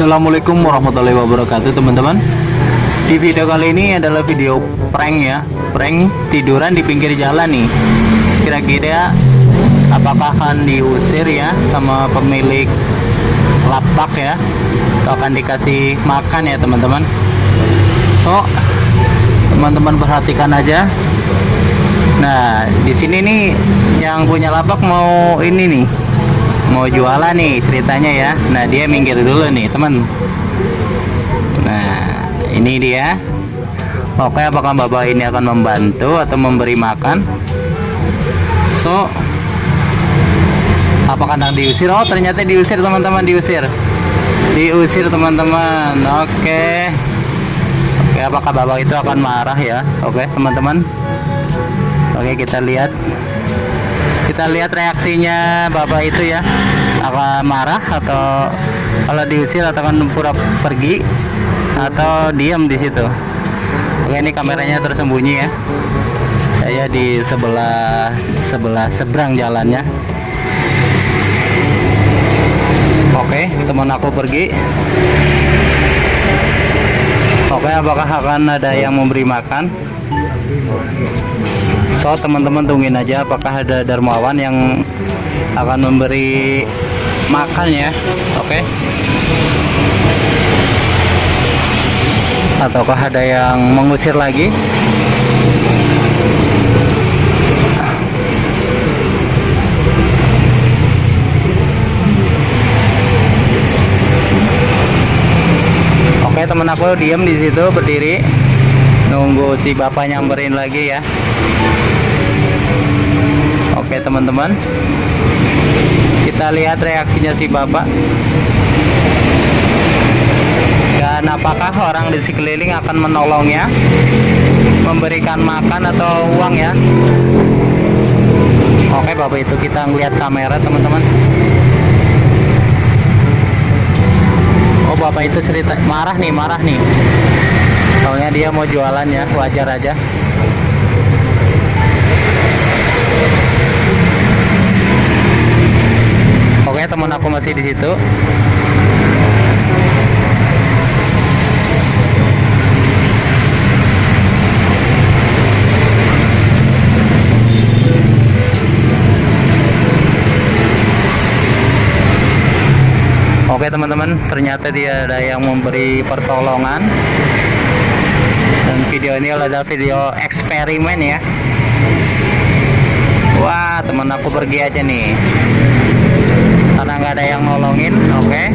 Assalamualaikum warahmatullahi wabarakatuh teman-teman. Di video kali ini adalah video prank ya. Prank tiduran di pinggir jalan nih. Kira-kira apakah akan diusir ya sama pemilik lapak ya? Atau akan dikasih makan ya teman-teman? So teman-teman perhatikan aja. Nah di sini nih yang punya lapak mau ini nih mau jualan nih ceritanya ya. Nah dia minggir dulu nih teman. Nah ini dia. Oke apakah bapak ini akan membantu atau memberi makan? So apakah akan diusir? Oh ternyata diusir teman-teman diusir. Diusir teman-teman. Oke. Oke apakah bapak itu akan marah ya? Oke teman-teman. Oke kita lihat kita lihat reaksinya bapak itu ya. Akan marah atau kalau diusir atau akan pura pergi atau diam di situ? Oke ini kameranya tersembunyi ya. Saya di sebelah sebelah seberang jalannya. Oke teman aku pergi. Oke apakah akan ada yang memberi makan so teman-teman tungguin aja apakah ada dermawan yang akan memberi makan ya. Oke. Okay? ataukah ada yang mengusir lagi? Oke okay, teman aku diam di situ berdiri nunggu si bapak nyamperin lagi ya. Oke teman-teman. Kita lihat reaksinya si bapak. Dan apakah orang di sekeliling akan menolongnya? Memberikan makan atau uang ya? Oke bapak itu kita ngeliat kamera teman-teman. Oh bapak itu cerita marah nih marah nih soalnya dia mau jualan ya wajar aja. Oke teman aku masih di situ. Oke teman-teman, ternyata dia ada yang memberi pertolongan video ini adalah video eksperimen ya. Wah teman aku pergi aja nih. Karena nggak ada yang nolongin oke. Okay.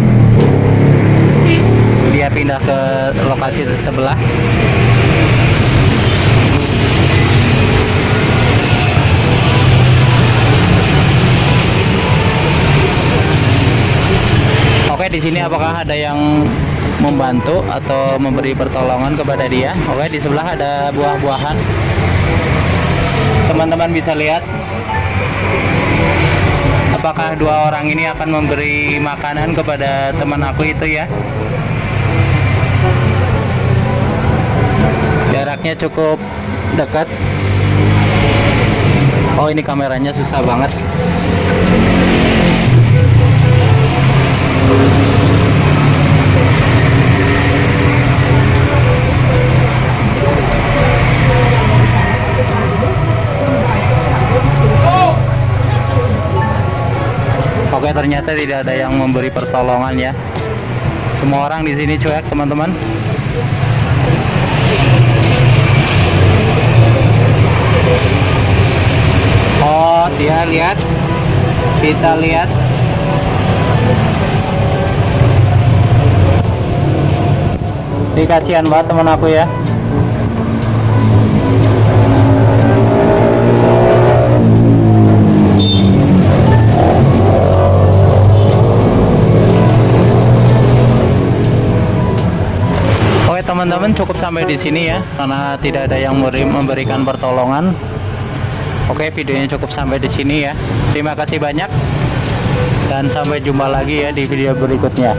dia pindah ke lokasi sebelah Oke, di sini apakah ada yang membantu atau memberi pertolongan kepada dia? Oke di sebelah ada buah-buahan. Teman-teman bisa lihat. Apakah dua orang ini akan memberi makanan kepada teman aku itu ya? Jaraknya cukup dekat. Oh ini kameranya susah banget Oke ternyata tidak ada yang memberi pertolongan ya. Semua orang di sini cuek teman-teman. Oh dia lihat. Kita lihat. Dikasihan banget teman aku ya teman-teman cukup sampai di sini ya karena tidak ada yang memberikan pertolongan. Oke videonya cukup sampai di sini ya. Terima kasih banyak dan sampai jumpa lagi ya di video berikutnya